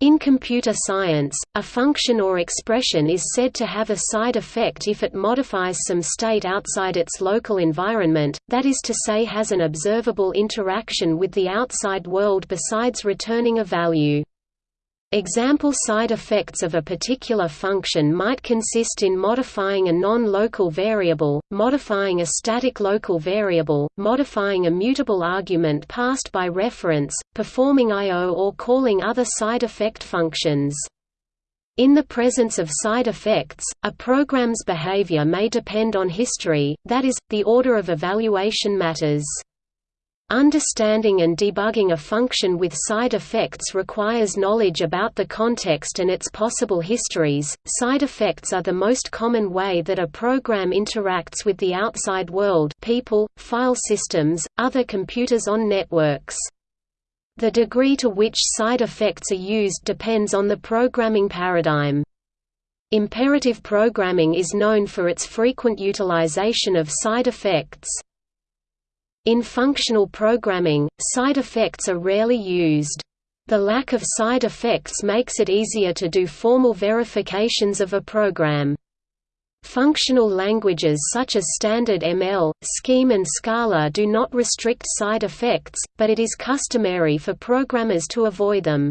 In computer science, a function or expression is said to have a side effect if it modifies some state outside its local environment, that is to say has an observable interaction with the outside world besides returning a value. Example side effects of a particular function might consist in modifying a non-local variable, modifying a static local variable, modifying a mutable argument passed by reference, performing I.O. or calling other side effect functions. In the presence of side effects, a program's behavior may depend on history, that is, the order of evaluation matters. Understanding and debugging a function with side effects requires knowledge about the context and its possible histories. Side effects are the most common way that a program interacts with the outside world, people, file systems, other computers on networks. The degree to which side effects are used depends on the programming paradigm. Imperative programming is known for its frequent utilization of side effects. In functional programming, side effects are rarely used. The lack of side effects makes it easier to do formal verifications of a program. Functional languages such as Standard ML, Scheme and Scala do not restrict side effects, but it is customary for programmers to avoid them.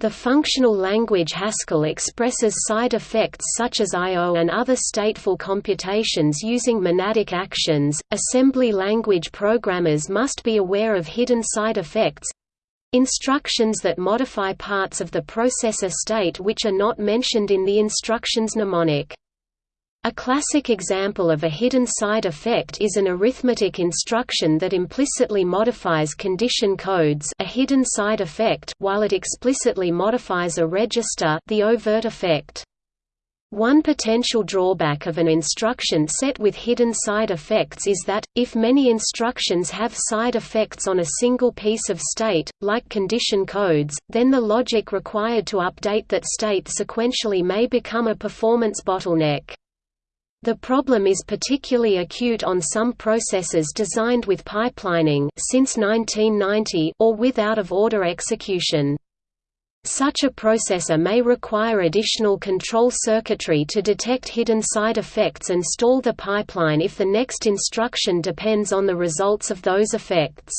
The functional language Haskell expresses side effects such as I.O. and other stateful computations using monadic actions. Assembly language programmers must be aware of hidden side effects instructions that modify parts of the processor state which are not mentioned in the instruction's mnemonic. A classic example of a hidden side effect is an arithmetic instruction that implicitly modifies condition codes a hidden side effect while it explicitly modifies a register the overt effect. One potential drawback of an instruction set with hidden side effects is that, if many instructions have side effects on a single piece of state, like condition codes, then the logic required to update that state sequentially may become a performance bottleneck. The problem is particularly acute on some processors designed with pipelining since 1990 or with out-of-order execution. Such a processor may require additional control circuitry to detect hidden side effects and stall the pipeline if the next instruction depends on the results of those effects.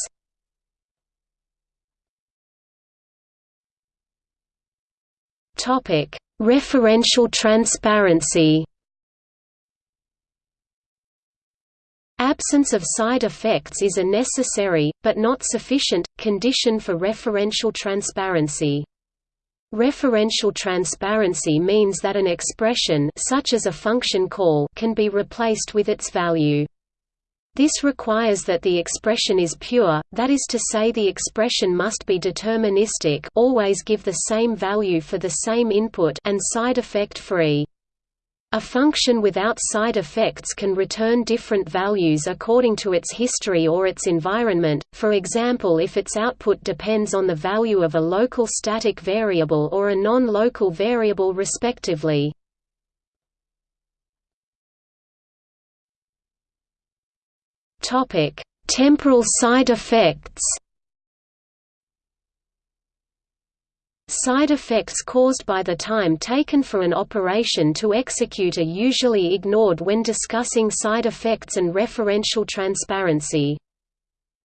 Referential transparency Absence of side effects is a necessary, but not sufficient, condition for referential transparency. Referential transparency means that an expression such as a function call can be replaced with its value. This requires that the expression is pure, that is to say the expression must be deterministic always give the same value for the same input and side effect free. A function without side effects can return different values according to its history or its environment, for example if its output depends on the value of a local static variable or a non-local variable respectively. Temporal side effects Side effects caused by the time taken for an operation to execute are usually ignored when discussing side effects and referential transparency.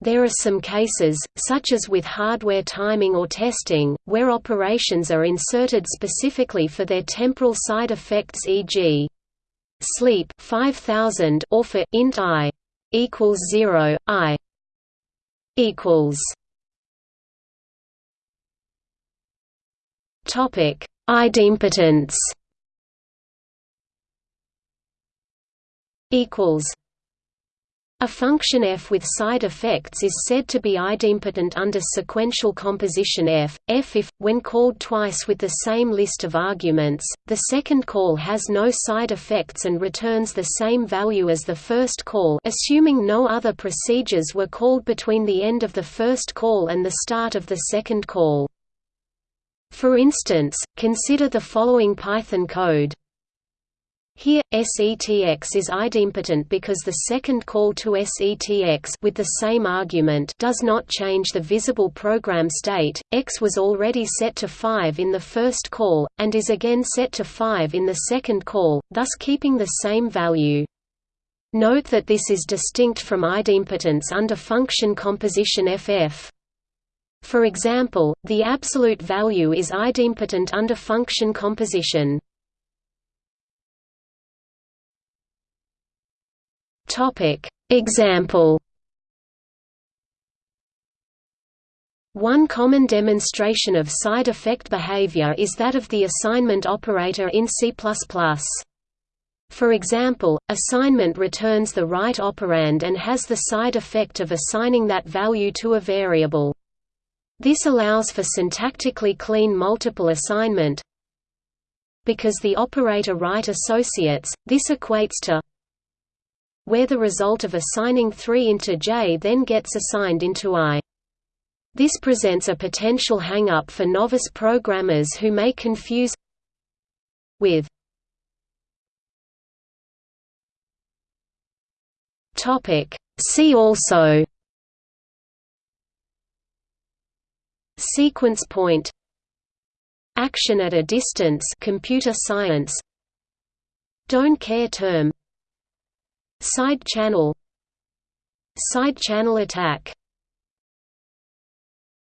There are some cases, such as with hardware timing or testing, where operations are inserted specifically for their temporal side effects e.g. sleep 5000 or for int i equals 0 i equals Topic: Idempotence. Equals. A function f with side effects is said to be idempotent under sequential composition f, f if, when called twice with the same list of arguments, the second call has no side effects and returns the same value as the first call assuming no other procedures were called between the end of the first call and the start of the second call. For instance, consider the following Python code. Here, SETX is idempotent because the second call to SETX with the same argument does not change the visible program state. X was already set to 5 in the first call, and is again set to 5 in the second call, thus keeping the same value. Note that this is distinct from idempotence under function composition FF. For example, the absolute value is idempotent under function composition. Example One common demonstration of side effect behavior is that of the assignment operator in C++. For example, assignment returns the right operand and has the side effect of assigning that value to a variable. This allows for syntactically clean multiple assignment. Because the operator right associates, this equates to where the result of assigning 3 into J then gets assigned into I. This presents a potential hang-up for novice programmers who may confuse with See also Sequence point Action at a distance computer science Don't care term Side channel Side channel attack